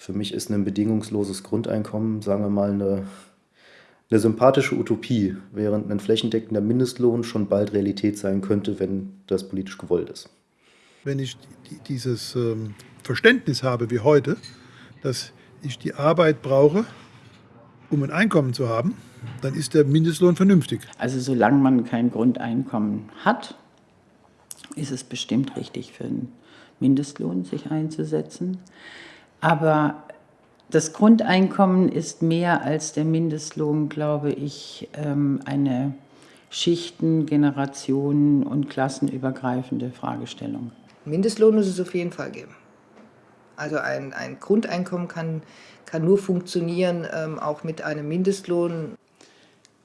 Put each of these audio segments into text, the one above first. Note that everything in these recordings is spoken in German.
Für mich ist ein bedingungsloses Grundeinkommen, sagen wir mal, eine, eine sympathische Utopie, während ein flächendeckender Mindestlohn schon bald Realität sein könnte, wenn das politisch gewollt ist. Wenn ich dieses ähm, Verständnis habe wie heute, dass ich die Arbeit brauche, um ein Einkommen zu haben, dann ist der Mindestlohn vernünftig. Also solange man kein Grundeinkommen hat, ist es bestimmt richtig für einen Mindestlohn sich einzusetzen. Aber das Grundeinkommen ist mehr als der Mindestlohn, glaube ich, ähm, eine Schichten-, Generationen- und klassenübergreifende Fragestellung. Mindestlohn muss es auf jeden Fall geben. Also ein, ein Grundeinkommen kann, kann nur funktionieren, ähm, auch mit einem Mindestlohn.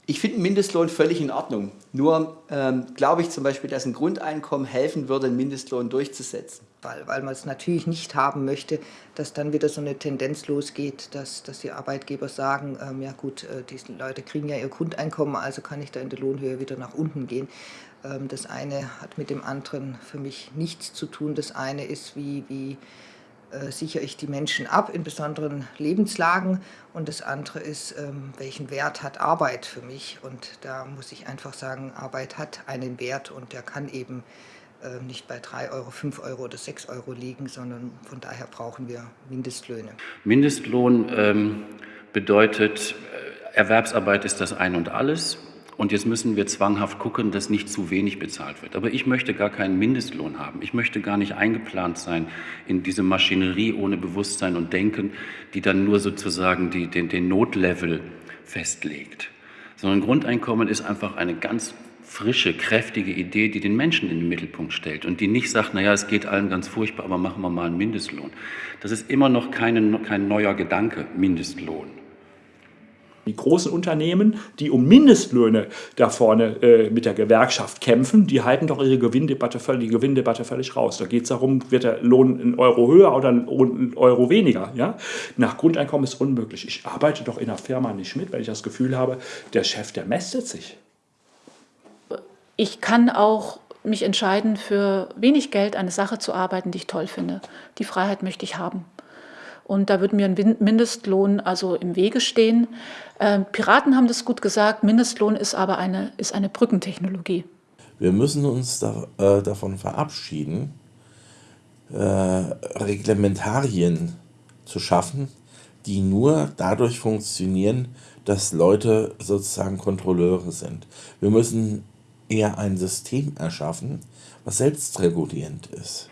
Ich finde einen Mindestlohn völlig in Ordnung. Nur ähm, glaube ich zum Beispiel, dass ein Grundeinkommen helfen würde, einen Mindestlohn durchzusetzen. Weil, weil man es natürlich nicht haben möchte, dass dann wieder so eine Tendenz losgeht, dass, dass die Arbeitgeber sagen, ähm, ja gut, äh, diese Leute kriegen ja ihr Grundeinkommen, also kann ich da in der Lohnhöhe wieder nach unten gehen. Ähm, das eine hat mit dem anderen für mich nichts zu tun. Das eine ist, wie, wie äh, sichere ich die Menschen ab in besonderen Lebenslagen und das andere ist, ähm, welchen Wert hat Arbeit für mich und da muss ich einfach sagen, Arbeit hat einen Wert und der kann eben nicht bei 3 Euro, 5 Euro oder 6 Euro liegen, sondern von daher brauchen wir Mindestlöhne. Mindestlohn ähm, bedeutet, äh, Erwerbsarbeit ist das Ein und Alles. Und jetzt müssen wir zwanghaft gucken, dass nicht zu wenig bezahlt wird. Aber ich möchte gar keinen Mindestlohn haben. Ich möchte gar nicht eingeplant sein in diese Maschinerie ohne Bewusstsein und Denken, die dann nur sozusagen die, den, den Notlevel festlegt. Sondern Grundeinkommen ist einfach eine ganz frische, kräftige Idee, die den Menschen in den Mittelpunkt stellt und die nicht sagt, naja, es geht allen ganz furchtbar, aber machen wir mal einen Mindestlohn. Das ist immer noch keine, kein neuer Gedanke, Mindestlohn. Die großen Unternehmen, die um Mindestlöhne da vorne äh, mit der Gewerkschaft kämpfen, die halten doch ihre Gewinndebatte völlig, die Gewinndebatte völlig raus. Da geht es darum, wird der Lohn ein Euro höher oder ein Euro weniger. Ja? Nach Grundeinkommen ist unmöglich. Ich arbeite doch in der Firma nicht mit, weil ich das Gefühl habe, der Chef, der mästet sich. Ich kann auch mich entscheiden, für wenig Geld eine Sache zu arbeiten, die ich toll finde. Die Freiheit möchte ich haben. Und da würde mir ein Mindestlohn also im Wege stehen. Äh, Piraten haben das gut gesagt, Mindestlohn ist aber eine, ist eine Brückentechnologie. Wir müssen uns da, äh, davon verabschieden, äh, Reglementarien zu schaffen, die nur dadurch funktionieren, dass Leute sozusagen Kontrolleure sind. Wir müssen eher ein System erschaffen, was selbstregulierend ist.